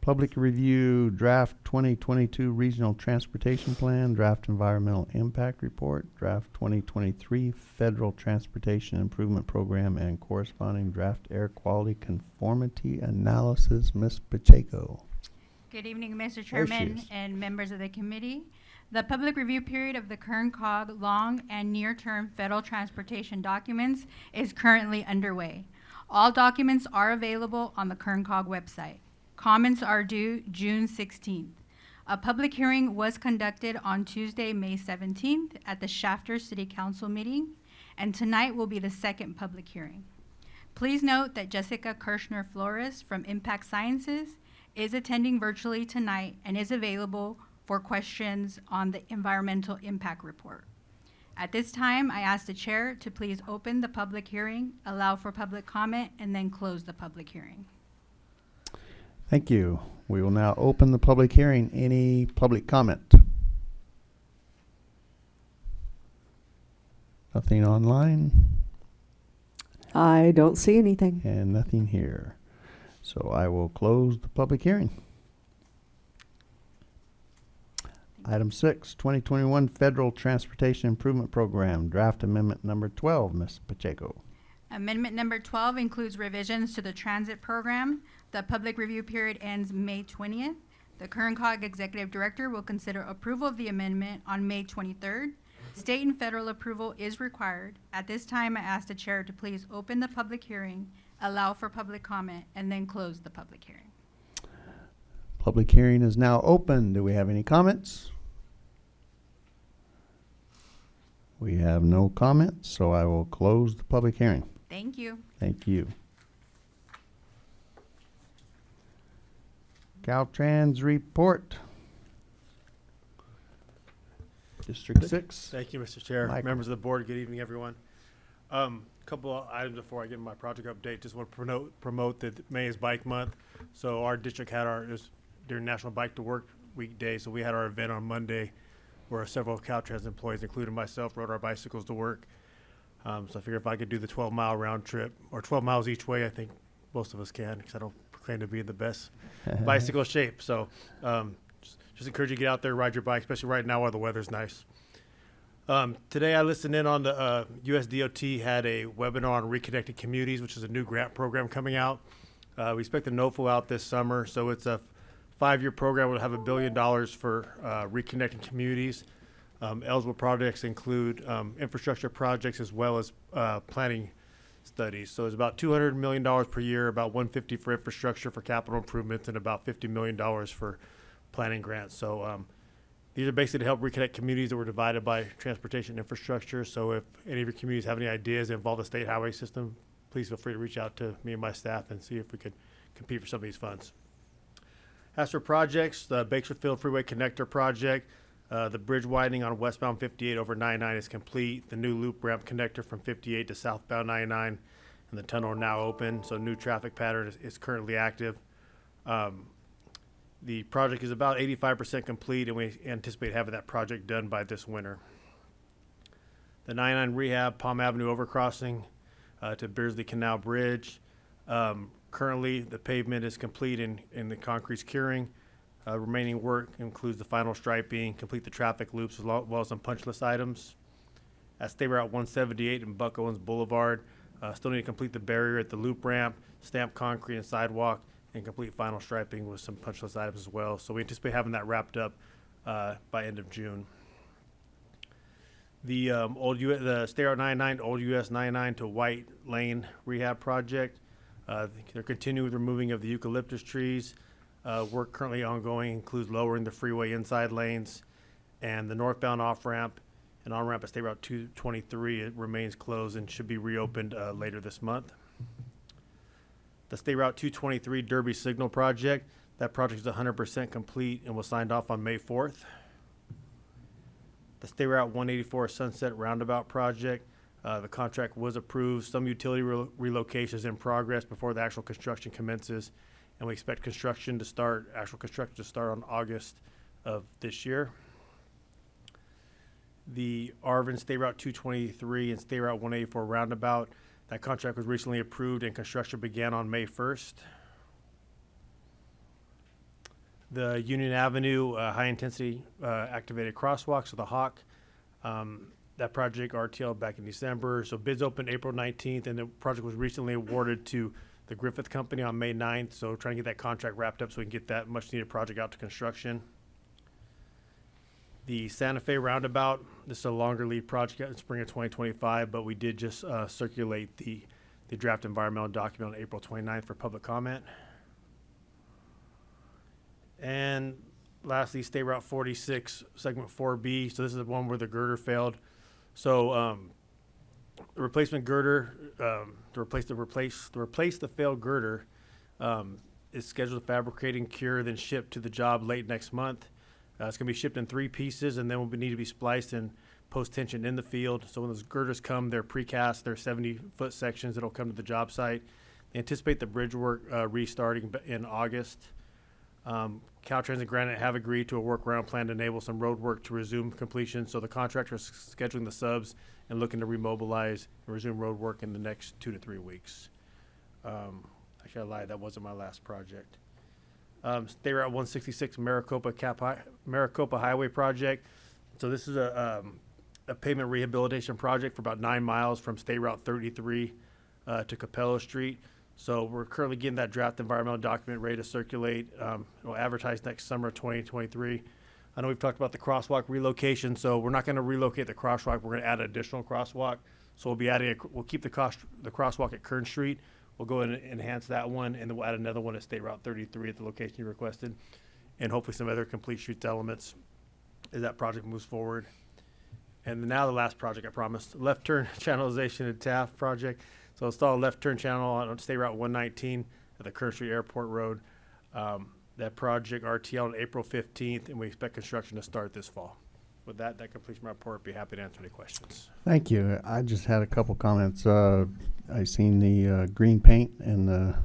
Public review, draft twenty twenty-two regional transportation plan, draft environmental impact report, draft twenty twenty-three federal transportation improvement program, and corresponding draft air quality conformity analysis. Ms. Pacheco. Good evening, Mr. Chairman and members of the committee. The public review period of the Kern COG long and near-term federal transportation documents is currently underway. All documents are available on the Kern COG website. Comments are due June 16th. A public hearing was conducted on Tuesday, May 17th at the Shafter City Council meeting, and tonight will be the second public hearing. Please note that Jessica Kirschner Flores from Impact Sciences is attending virtually tonight and is available for questions on the environmental impact report. At this time, I ask the chair to please open the public hearing, allow for public comment, and then close the public hearing. Thank you. We will now open the public hearing. Any public comment? Nothing online I don't see anything. and nothing here. So I will close the public hearing. Item six, 2021 Federal Transportation Improvement Program, draft amendment number twelve, Ms. Pacheco. Amendment number 12 includes revisions to the transit program. The public review period ends May 20th. The Kern COG Executive Director will consider approval of the amendment on May 23rd. State and federal approval is required. At this time, I ask the chair to please open the public hearing, allow for public comment, and then close the public hearing. Public hearing is now open. Do we have any comments? We have no comments, so I will close the public hearing. Thank you. Thank you. Caltrans report. District six. Thank you, Mr. Chair. Michael. Members of the board, good evening, everyone. Um, couple of items before I get into my project update. Just want to promote, promote that May is Bike Month. So our district had our, it was during National Bike to Work weekday, so we had our event on Monday where several Caltrans employees, including myself, rode our bicycles to work. Um, so I figured if I could do the twelve mile round trip, or twelve miles each way, I think most of us can, because I don't claim to be in the best bicycle shape. So, um, just, just encourage you to get out there, ride your bike, especially right now while the weather's nice. Um, today I listened in on the uh, USDOT had a webinar on reconnected communities, which is a new grant program coming out. Uh, we expect the NOFO out this summer, so it's a five-year program. We'll have a billion dollars for uh, reconnecting communities. Um, eligible projects include um, infrastructure projects as well as uh, planning studies. So it's about two hundred million dollars per year, about one fifty for infrastructure for capital improvements, and about fifty million dollars for planning grants. So um, these are basically to help reconnect communities that were divided by transportation infrastructure. So if any of your communities have any ideas that involve the state highway system, please feel free to reach out to me and my staff and see if we could compete for some of these funds. As for projects, the Bakersfield Freeway Connector Project, uh, the bridge widening on westbound 58 over 99 is complete. The new loop ramp connector from 58 to southbound 99 and the tunnel are now open, so new traffic pattern is, is currently active. Um, the project is about 85% complete, and we anticipate having that project done by this winter. The 99 rehab Palm Avenue overcrossing uh, to Beardsley Canal Bridge. Um, currently, the pavement is complete and, and the concrete's curing. Uh, remaining work includes the final striping, complete the traffic loops, as well as some punch list items. At State Route 178 and Buck Owens Boulevard, uh, still need to complete the barrier at the loop ramp, stamp concrete and sidewalk, and complete final striping with some punch list items as well. So we anticipate having that wrapped up uh, by end of June. The um, old U, the State Route 99, old US 99 to White Lane rehab project. Uh, they're continuing with removing of the eucalyptus trees. Uh, work currently ongoing includes lowering the freeway inside lanes and the northbound off ramp and on ramp at State Route 223. It remains closed and should be reopened uh, later this month. The State Route 223 Derby Signal Project. That project is 100% complete and was signed off on May 4th. The State Route 184 Sunset Roundabout Project. Uh, the contract was approved. Some utility relo- relocations in progress before the actual construction commences. And we expect construction to start, actual construction to start on August of this year. The Arvin State Route 223 and State Route 184 Roundabout. That contract was recently approved and construction began on May 1st. The Union Avenue uh, High Intensity uh, Activated Crosswalk, so the Hawk. Um, that project RTL back in December. So bids opened April 19th, and the project was recently awarded to the Griffith Company on May 9th. So trying to get that contract wrapped up so we can get that much needed project out to construction. The Santa Fe Roundabout, this is a longer lead project in spring of 2025, but we did just uh, circulate the, the draft environmental document on April 29th for public comment. And lastly, State Route 46, segment 4B. So this is the one where the girder failed. So um, the replacement girder, um, to replace the replace to replace the failed girder, um, is scheduled to fabricate and cure, then shipped to the job late next month. Uh, it's going to be shipped in three pieces, and then will need to be spliced and post tension in the field. So when those girders come, they're precast. They're 70 foot sections that'll come to the job site. They anticipate the bridge work uh, restarting in August. Um, Caltrans and Granite have agreed to a workaround plan to enable some road work to resume completion. So the contractor is scheduling the subs and looking to remobilize and resume road work in the next two to three weeks. Um, actually, I lied. That wasn't my last project. Um, State Route 166 Maricopa Cap Hi- Maricopa Highway project. So this is a, um, a pavement rehabilitation project for about nine miles from State Route 33 uh, to Capello Street. So we're currently getting that draft environmental document ready to circulate. Um, it'll advertise next summer 2023. I know we've talked about the crosswalk relocation, so we're not going to relocate the crosswalk. We're going to add an additional crosswalk. So we'll be adding, a, we'll keep the cost, the crosswalk at Kern Street. We'll go and enhance that one, and then we'll add another one at State Route 33 at the location you requested, and hopefully some other complete streets elements as that project moves forward. And now the last project I promised, left turn channelization at Taft project. So install a left turn channel on State Route 119 at the Street Airport Road. Um, that project RTL on April 15th, and we expect construction to start this fall. With that, that completes my report. Be happy to answer any questions. Thank you. I just had a couple comments. Uh, I seen the, uh, green paint and the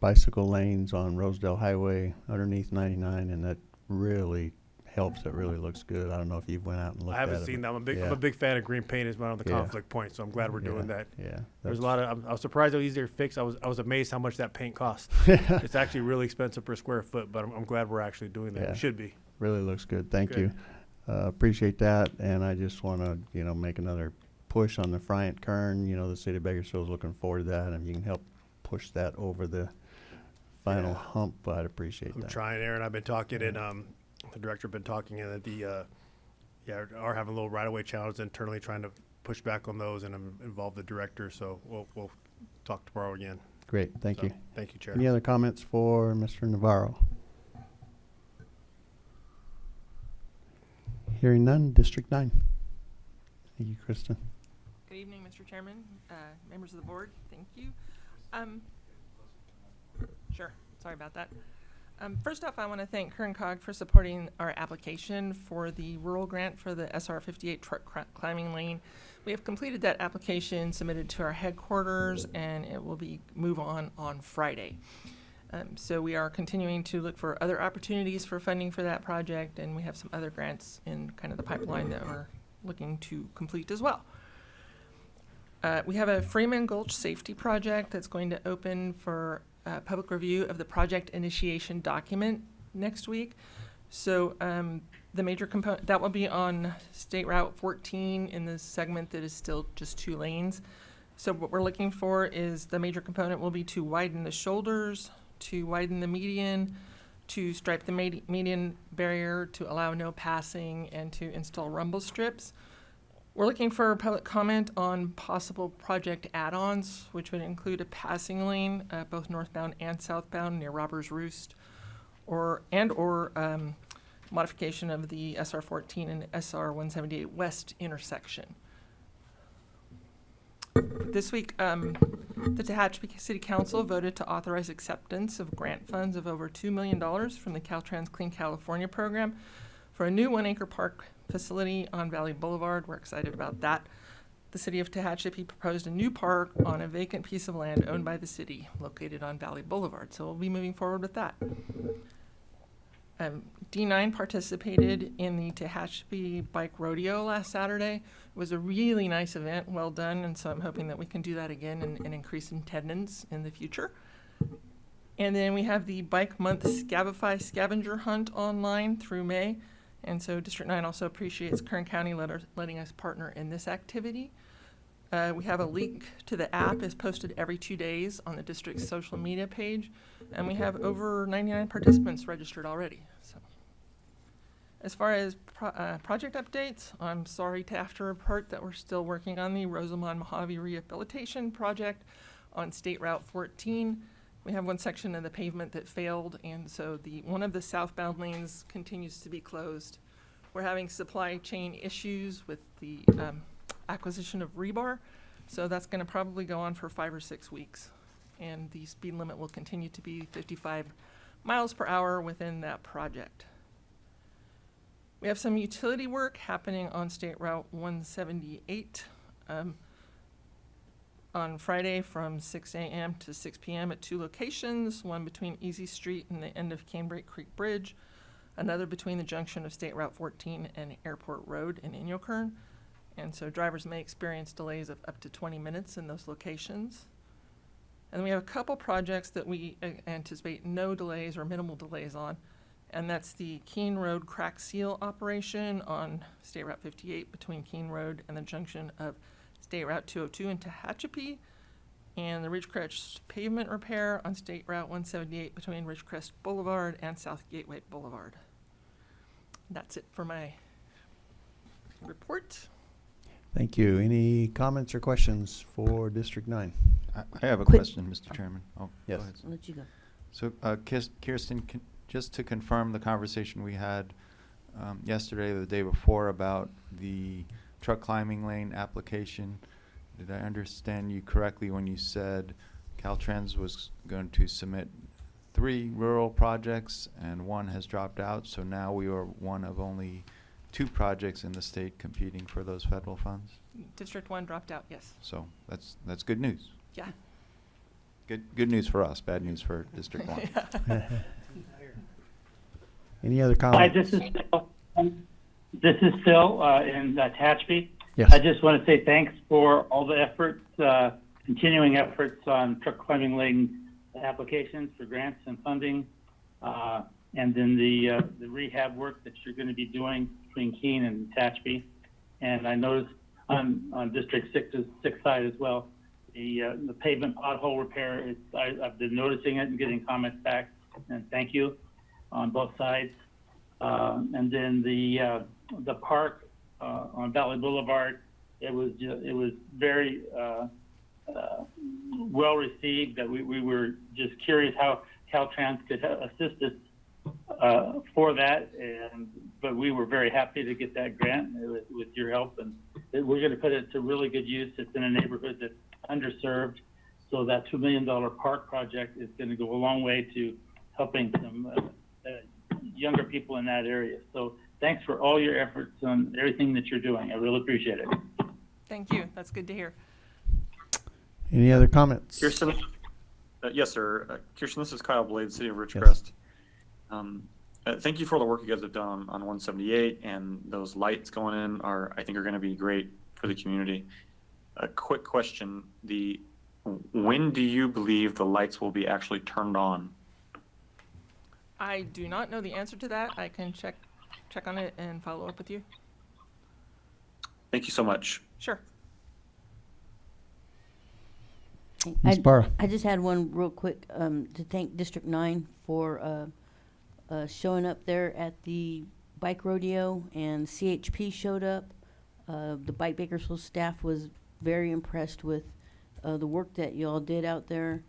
bicycle lanes on Rosedale Highway underneath ninety-nine, and that really helps. It really looks good. I don't know if you've went out and looked I at it. haven't seen that. I'm a big, I'm a big fan of green paint as one of the Yeah. conflict points, so I'm glad we're doing Yeah, that. Yeah. There's a lot of, I'm, I was surprised how easy to fix. I was, I was amazed how much that paint cost. It's actually really expensive per square foot, but I'm, I'm glad we're actually doing that. Yeah. We should be. Really looks good. Thank Good. you. Uh, appreciate that. And I just want to, you know, make another push on the Friant Kern. You know, the city of Bakersfield is looking forward to that. And if you can help push that over the final Yeah. hump, I'd appreciate that. I'm that. trying, Aaron. I've been talking, and um, the director been talking, and the uh, yeah are having a little right of way challenges internally, trying to push back on those, and I'm involved the director. So we'll we'll talk tomorrow again. Great. Thank So, you. Thank you, Chair. Any other comments for Mr. Navarro? Hearing none, District Nine. Thank you, Kristen. Good evening, Mr. Chairman, uh, members of the board, thank you. Um, Sure, sorry about that. Um, First off, I want to thank Kern COG for supporting our application for the rural grant for the SR 58 truck climbing lane. We have completed that application, submitted to our headquarters, and it will be, move on on Friday. Um, So we are continuing to look for other opportunities for funding for that project, and we have some other grants in kind of the pipeline that we're looking to complete as well. Uh, we have a Freeman Gulch Safety Project that's going to open for uh, public review of the project initiation document next week. So um, the major component, that will be on State Route 14 in the segment that is still just two lanes. So what we're looking for is the major component will be to widen the shoulders, to widen the median, to stripe the medi- median barrier, to allow no passing, and to install rumble strips. We're looking for public comment on possible project add-ons, which would include a passing lane, uh, both northbound and southbound near Robbers Roost, or, and/or um, modification of the SR 14 and SR 178 West intersection. This week, um, the Tehachapi City Council voted to authorize acceptance of grant funds of over $2 million from the Caltrans Clean California program for a new one-acre park facility on Valley Boulevard. We're excited about that. The city of Tehachapi proposed a new park on a vacant piece of land owned by the city located on Valley Boulevard, so we'll be moving forward with that. Um, D9 participated in the Tehachapi Bike Rodeo last Saturday. It was a really nice event, well done, and so I'm hoping that we can do that again and, and increase attendance in the future. And then we have the Bike Month Scavify Scavenger Hunt online through May. And so District 9 also appreciates Kern County letting us partner in this activity. Uh, we have a link to the app is posted every two days on the district's social media page, and we have over 99 participants registered already. So, as far as pro- uh, project updates, I'm sorry to have to report that we're still working on the Rosamond Mojave Rehabilitation Project on State Route 14. We have one section of the pavement that failed, and so the one of the southbound lanes continues to be closed. We're having supply chain issues with the um, acquisition of rebar, so that's going to probably go on for five or six weeks. And the speed limit will continue to be 55 miles per hour within that project. We have some utility work happening on State Route 178. Um, on Friday from 6 a.m. to 6 p.m. at two locations, one between Easy Street and the end of Canebrake Creek Bridge, another between the junction of State Route 14 and Airport Road in Inyokern. And so drivers may experience delays of up to 20 minutes in those locations. And we have a couple projects that we uh, anticipate no delays or minimal delays on. And that's the Keene Road crack seal operation on State Route 58 between Keene Road and the junction of State Route 202 in Tehachapi, and the Ridgecrest pavement repair on State Route 178 between Ridgecrest Boulevard and South Gateway Boulevard. That's it for my report. Thank you. Any comments or questions for District Nine? I I have a Quick- question, Mr. Chairman. Oh, go Yes. ahead. I'll let you go. So, uh, Kis- Kirsten, can- just to confirm the conversation we had um, yesterday or the day before about the truck climbing lane application, did I understand you correctly when you said Caltrans was going to submit three rural projects and one has dropped out, so now we are one of only two projects in the state competing for those federal funds? District 1 dropped out, yes. So that's, that's good news. Yeah. Good, good news for us, bad news for District One. Any other Hi, comments? this is Phil. This is Phil uh, in uh, Tehachapi. Yes. I just want to say thanks for all the efforts, uh, continuing efforts on truck climbing lane applications for grants and funding, uh, and then the uh, the rehab work that you're going to be doing between Keene and Tehachapi. And I noticed on on District Six's six side as well, the uh, the pavement pothole repair. Is, I, I've been noticing it and getting comments back, and thank you on both sides. Uh, and then the uh, the park uh, on Valley Boulevard, it was it was very uh, uh, well received. That we, we were just curious how Caltrans could assist us uh, for that, and but we were very happy to get that grant with, with your help, and we're going to put it to really good use. It's in a neighborhood that's underserved, so that two million dollar park project is going to go a long way to helping some uh, uh, younger people in that area. So thanks for all your efforts on everything that you're doing. I really appreciate it. Thank you. That's good to hear. Any other comments? Kirsten, uh, yes, sir. Uh, Kirsten, this is Kyle Blade, City of Ridgecrest. Um, uh, thank you for the work you guys have done on, on 178, and those lights going in are, I think, are going to be great for the community. a quick question. The, when do you believe the lights will be actually turned on? I do not know the answer to that. I can check, check on it and follow up with you. Thank you so much. Sure. Ms. I- Barr. I just had one real quick, um, to thank District Nine for, uh, uh, showing up there at the bike rodeo and CHP showed up. Uh, the Bike Bakersfield staff was very impressed with, uh, the work that y'all did out there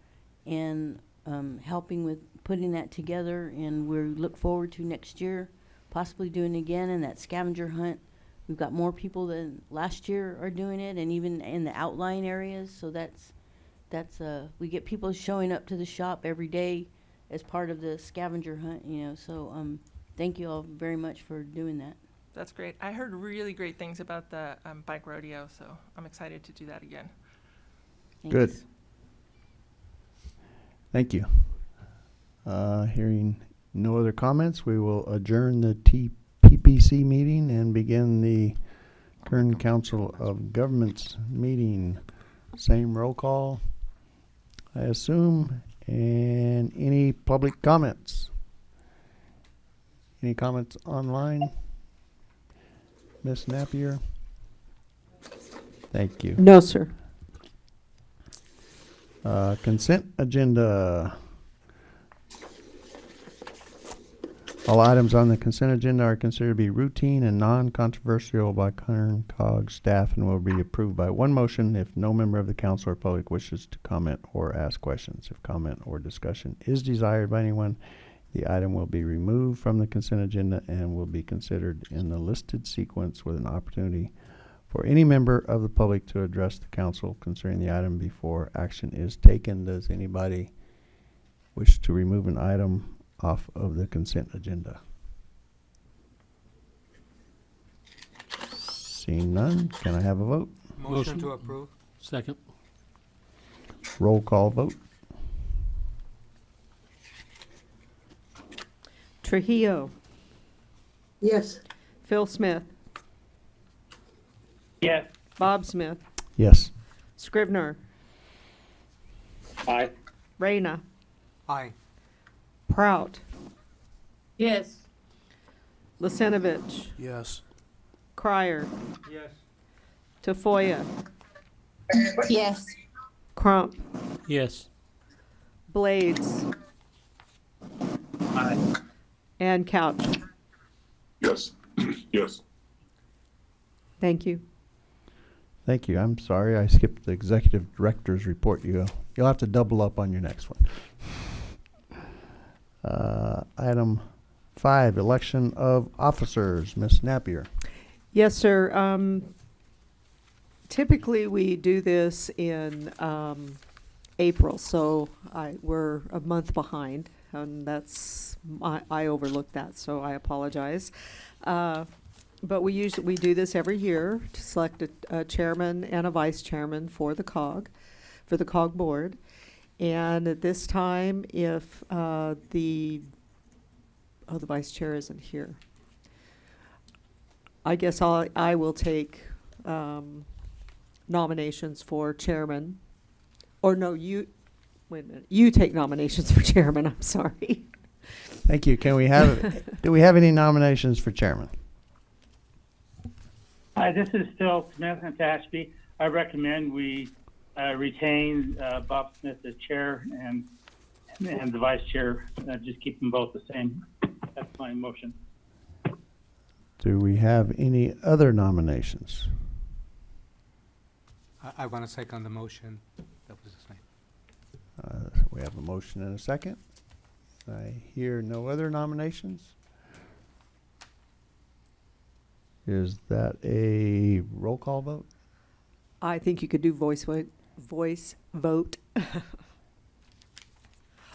and, um, helping with putting that together and we look forward to next year possibly doing it again and that scavenger hunt. We've got more people than last year are doing it and even in the outlying areas, so that's, that's uh we get people showing up to the shop every day as part of the scavenger hunt you know so um thank you all very much for doing that That's great. I heard really great things about the um, bike rodeo, so I'm excited to do that again. Good. Thank you. Uh, hearing no other comments, we will adjourn the TPPC meeting and begin the Kern Council of Governments meeting. Same roll call, I assume, and any public comments? Any comments online? Ms. Napier? Thank you. No, sir. Uh, consent agenda. All items on the consent agenda are considered to be routine and non-controversial by Kern COG staff and will be approved by one motion if no member of the council or public wishes to comment or ask questions. If comment or discussion is desired by anyone, the item will be removed from the consent agenda and will be considered in the listed sequence with an opportunity for any member of the public to address the council concerning the item before action is taken. Does anybody wish to remove an item off of the consent agenda? Seeing none, can I have a vote? Motion to approve. Second. Roll call vote. Trujillo, Yes. Phil Smith, Yes. Bob Smith, Yes. Scrivner, Aye. Reyna, Aye. Prout, Yes. Lisenovich, Yes. Crier, Yes. Tafoya, Yes. Crump, Yes. Blades, Aye. and Couch. Yes. Yes. Thank you. Thank you. I'm sorry I skipped the executive director's report. You, you'll have to double up on your next one. Uh, item five, election of officers. Ms. Napier. Yes, sir. Um, typically, we do this in um, April, so I, we're a month behind, and that's I, I overlooked that, so I apologize. Uh, but we usually we do this every year to select a, a chairman and a vice chairman for the COG, for the COG board, and at this time, if uh, the oh the vice chair isn't here. I guess I'll, I will take um, nominations for chairman. Or no, you, wait a minute, you take nominations for chairman, I'm sorry. Thank you. Can we have, do we have any nominations for chairman? Hi, this is Phil Smith and Tehachapi. I recommend we uh, retain uh, Bob Smith as chair and and the vice chair. Uh, just keep them both the same. That's my motion. Do we have any other nominations? I, I want to second the motion. That was his name. Uh, we have a motion and a second. I hear no other nominations. Is that a roll call vote? I think you could do voice vote, voice vote.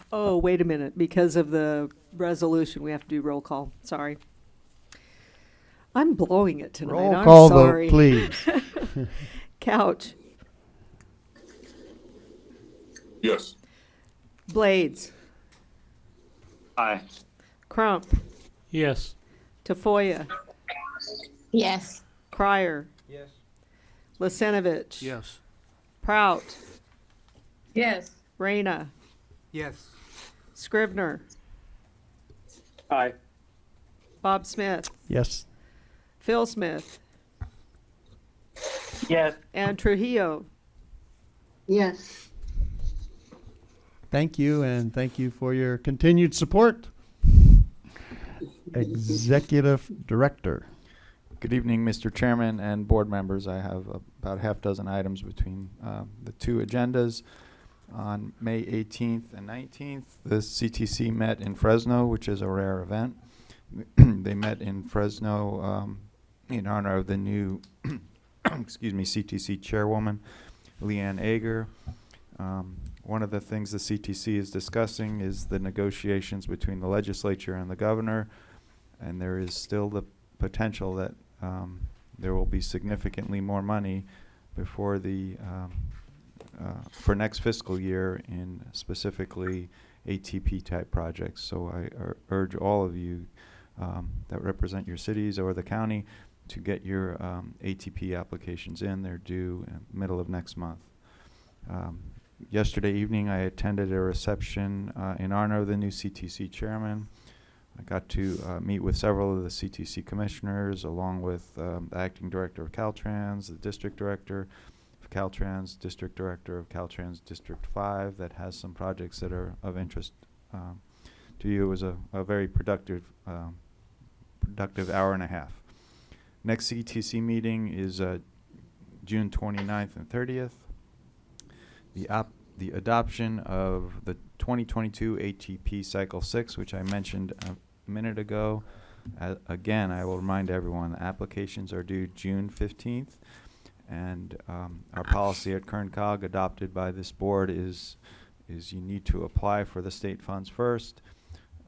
Oh, wait a minute, because of the resolution, we have to do roll call, sorry. I'm blowing it tonight, Roll I'm call vote, please. Couch, Yes. Blades, Aye. Crump, Yes. Tafoya. Yes. Crier, Yes. Lisenovich. Yes. Prout, Yes. Reyna, Yes. Scrivner, Aye. Bob Smith, Yes. Phil Smith, Yes. and Trujillo. Yes. Thank you, and thank you for your continued support. Executive Director. Good evening, Mr. Chairman and board members. I have about half dozen items between uh, the two agendas. On May 18th and 19th, the CTC met in Fresno, which is a rare event. They met in Fresno um, in honor of the new, excuse me, CTC chairwoman, Lee Ann Eager. Um, One of the things the CTC is discussing is the negotiations between the legislature and the governor and there is still the potential that um, there will be significantly more money before the um, uh, for next fiscal year in specifically ATP type projects. So I ur- urge all of you um, that represent your cities or the county to get your um, ATP applications in. They're due in middle of next month. Um, yesterday evening, I attended a reception uh, in honor of the new CTC chairman. I got to uh, meet with several of the CTC commissioners, along with um, the acting director of Caltrans, the district director of Caltrans, district director of Caltrans District 5, that has some projects that are of interest um, to you. It was a, a very productive, um, productive hour and a half. Next CTC meeting is uh, June 29th and 30th. The op- the adoption of the 2022 ATP Cycle 6, which I mentioned a minute ago. Uh, again, I will remind everyone, the applications are due June 15th. And um, our policy at Kern COG adopted by this board is, is you need to apply for the state funds first.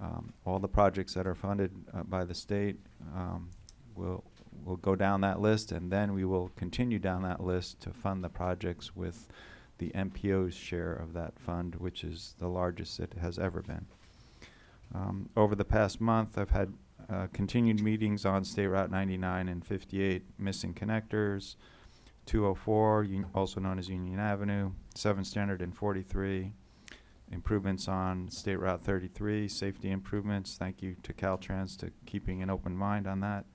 Um, all the projects that are funded uh, by the state um, will, will go down that list and then we will continue down that list to fund the projects with the MPO's share of that fund, which is the largest it has ever been. Um, over the past month, I've had uh, continued meetings on State Route 99 and 58 missing connectors, 204, un- also known as Union Avenue, 7 Standard and 43, improvements on State Route 33, safety improvements. Thank you to Caltrans to keeping an open mind on that.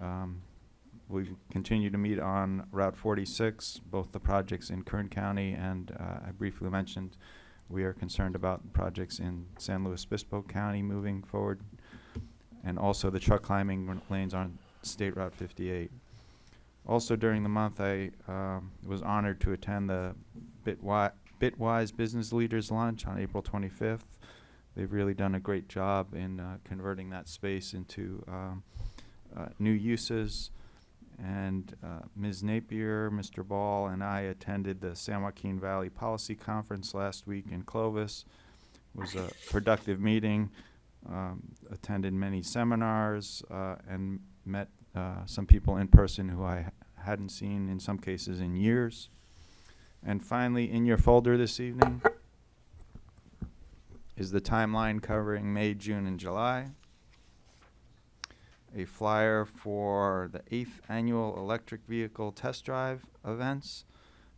Um, we continue to meet on Route 46, both the projects in Kern County and uh, I briefly mentioned we are concerned about projects in San Luis Obispo County moving forward and also the truck climbing lanes on State Route 58. Also during the month, I um, was honored to attend the Bitwi- Bitwise Business Leaders Lunch on April 25th. They've really done a great job in uh, converting that space into um, uh, new uses. And uh, Ms. Napier, Mr. Ball, and I attended the San Joaquin Valley Policy Conference last week in Clovis. It was a productive meeting. Um, attended many seminars uh, and met uh, some people in person who I hadn't seen in some cases in years. And finally, in your folder this evening is the timeline covering May, June, and July a flyer for the eighth annual electric vehicle test drive events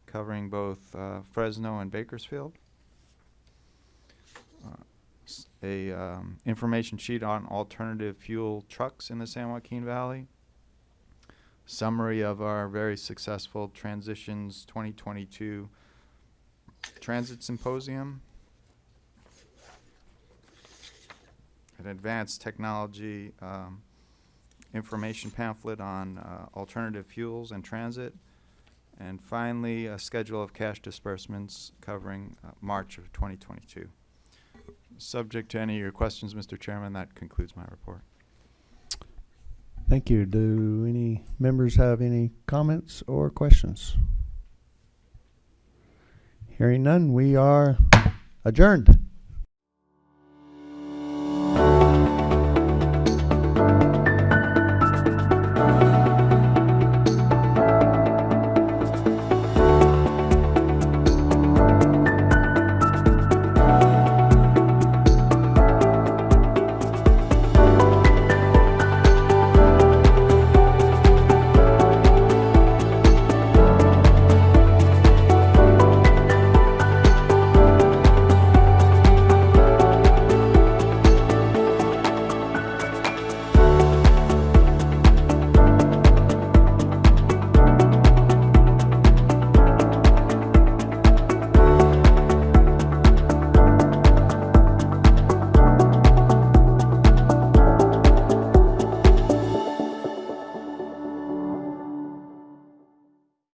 covering both uh, Fresno and Bakersfield. Uh, a um, information sheet on alternative fuel trucks in the San Joaquin Valley. Summary of our very successful Transitions 2022 Transit Symposium. An advanced technology um, information pamphlet on uh, alternative fuels and transit. And finally, a schedule of cash disbursements covering uh, March of 2022. Subject to any of your questions, Mr. Chairman, that concludes my report. Thank you. Do any members have any comments or questions? Hearing none, we are adjourned.